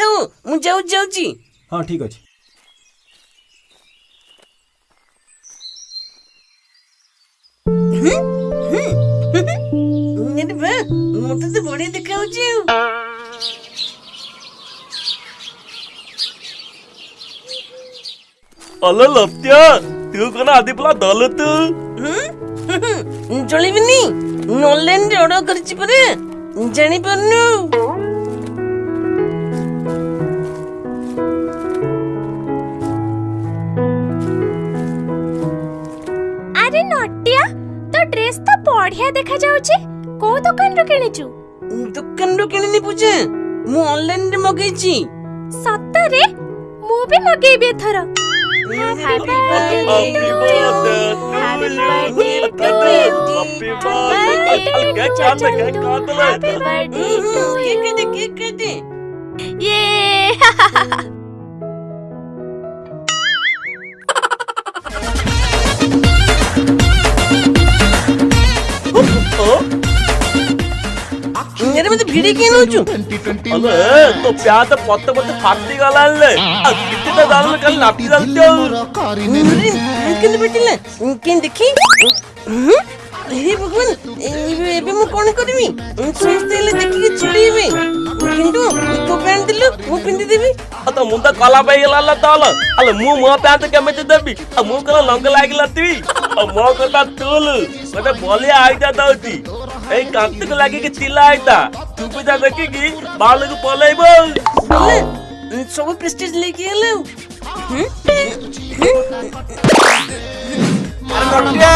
ଥାଉ ମୁଁ ଯାଉଛି ଯାଉଛି ହଁ ଠିକ୍ ଅଛି ମୋତେ ତ ବଢିଆ ଦେଖାଯାଉଛି ଆଉ ଚଳିବିନି କରିଛି ପରେ ଜାଣିପାରୁନୁ ଆରେ ନଟିଆ? ତୋ ଡ୍ରେସ୍ ତ ବଢିଆ ଦେଖାଯାଉଛି। କୋଉ ଦୋକାନରୁ କିଣିଛୁ? ଦୋକାନରୁ କିଣିନି ପୂଜା। ମୁଁ ଅନଲାଇନରେ ମଗେଇଛି। ସତରେ? ମୁଁ ବି ମଗେଇବି ଏଥର। Happy Happy మధ్య వీడియో గేమ్ వచ్చు तो प्यार तो पत्ते पत्ते फाटी गला ले कितने डाल कल नापी डालते কিন্তু পেটিলে কেন দেখি হুম? হে ভগবান এ- ଏବେ ମୁଁ କ'ଣ କରିବି ସମସ୍ତେ ହେଲେ ଦେଖିକି ଚିଡ଼େଇବେ କିନ୍ତୁ ତୋ ପ୍ୟାଣ୍ଟ ଦେଲୁ ମୁଁ ପିନ୍ଧିଦେବି ଆଉ ତୋ ମୁଣ୍ଡ କଲା ପାଇଗଲା ଲ ତଲ ଆଲୋ ମୁଁ ମୋ ପ୍ୟାଣ୍ଟ କେମିତି ଦେବି ଆଉ ମୁଁ କଣ ଲଙ୍ଗ ଲାଗିଲା ତୁଇ ଆଉ ମୋ କଥା ତୁଲ ଗୋଟେ ବଳିଆ ଆଇଡିଆ ଦଉଛି এই কান্তিকে লাগে কি চিল্লা এটা তুমি যা দেখি কি বালকে পলাইব সব প্রেস্টিজ লিখে এলো আরে নটিয়া